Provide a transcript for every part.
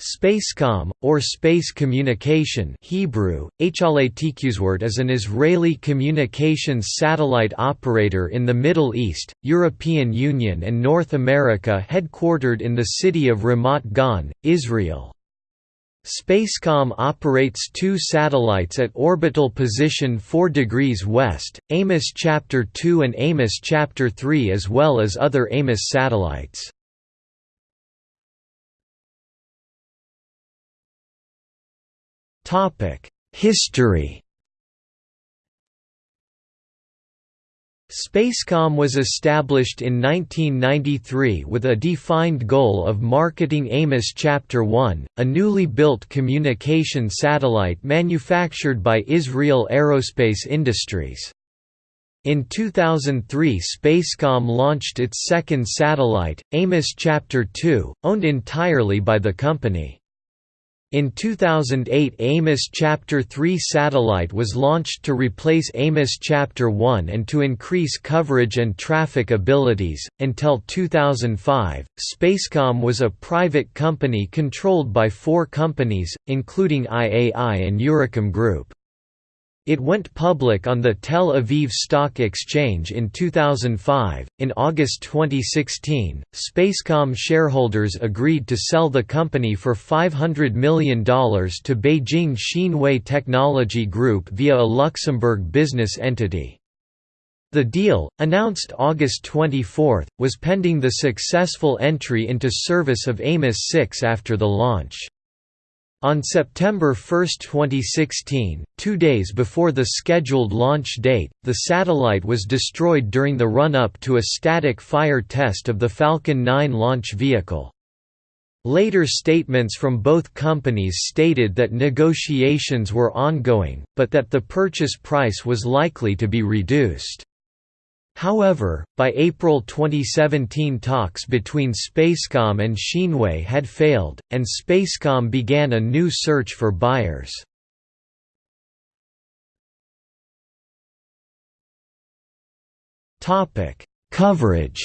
Spacecom, or Space Communication Hebrew, is an Israeli communications satellite operator in the Middle East, European Union and North America headquartered in the city of Ramat Gan, Israel. Spacecom operates two satellites at orbital position 4 degrees west, Amos Chapter 2 and Amos Chapter 3 as well as other Amos satellites. History Spacecom was established in 1993 with a defined goal of marketing Amos Chapter 1, a newly built communication satellite manufactured by Israel Aerospace Industries. In 2003 Spacecom launched its second satellite, Amos Chapter 2, owned entirely by the company. In 2008 Amos Chapter 3 satellite was launched to replace Amos Chapter 1 and to increase coverage and traffic abilities. Until 2005, Spacecom was a private company controlled by four companies, including IAI and Eurocom Group. It went public on the Tel Aviv Stock Exchange in 2005. In August 2016, Spacecom shareholders agreed to sell the company for $500 million to Beijing Xinwei Technology Group via a Luxembourg business entity. The deal, announced August 24, was pending the successful entry into service of Amos 6 after the launch. On September 1, 2016, two days before the scheduled launch date, the satellite was destroyed during the run-up to a static fire test of the Falcon 9 launch vehicle. Later statements from both companies stated that negotiations were ongoing, but that the purchase price was likely to be reduced. However, by April 2017 talks between Spacecom and Xinwei had failed, and Spacecom began a new search for buyers. Coverage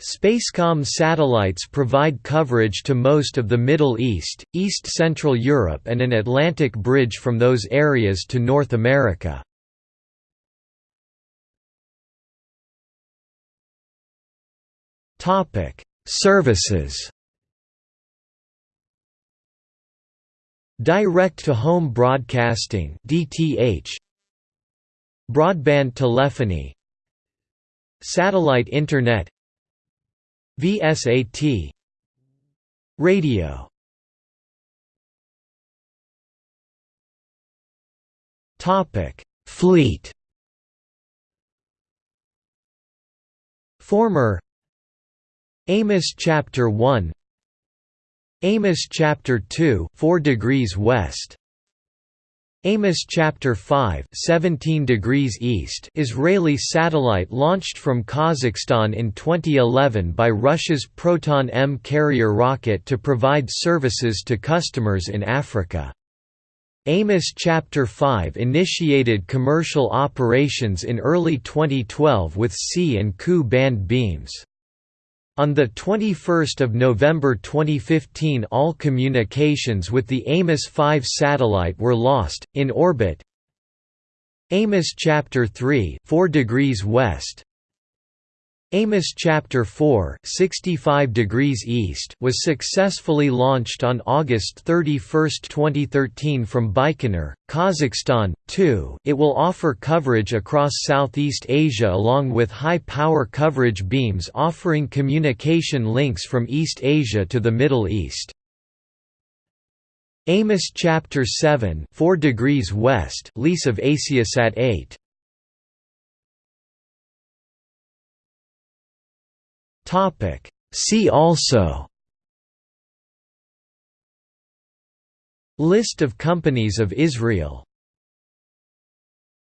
Spacecom satellites provide coverage to most of the Middle East, East Central Europe and an Atlantic bridge from those areas to North America. Topic: Services. Direct-to-home broadcasting (DTH). Broadband telephony. Satellite internet. VSAT. Radio. Topic: Fleet. Former Amos chapter 1 Amos chapter 2 4 degrees west Amos chapter 5 17 degrees east Israeli satellite launched from Kazakhstan in 2011 by Russia's Proton M carrier rocket to provide services to customers in Africa. Amos Chapter 5 initiated commercial operations in early 2012 with C and Ku band beams. On 21 November 2015 all communications with the Amos 5 satellite were lost, in orbit Amos Chapter 3 4 degrees west Amos chapter 4, 65 degrees east was successfully launched on August 31, 2013 from Baikonur, Kazakhstan. 2. It will offer coverage across Southeast Asia along with high-power coverage beams offering communication links from East Asia to the Middle East. Amos chapter 7, 4 degrees west, lease of Asiasat 8. Topic See also List of companies of Israel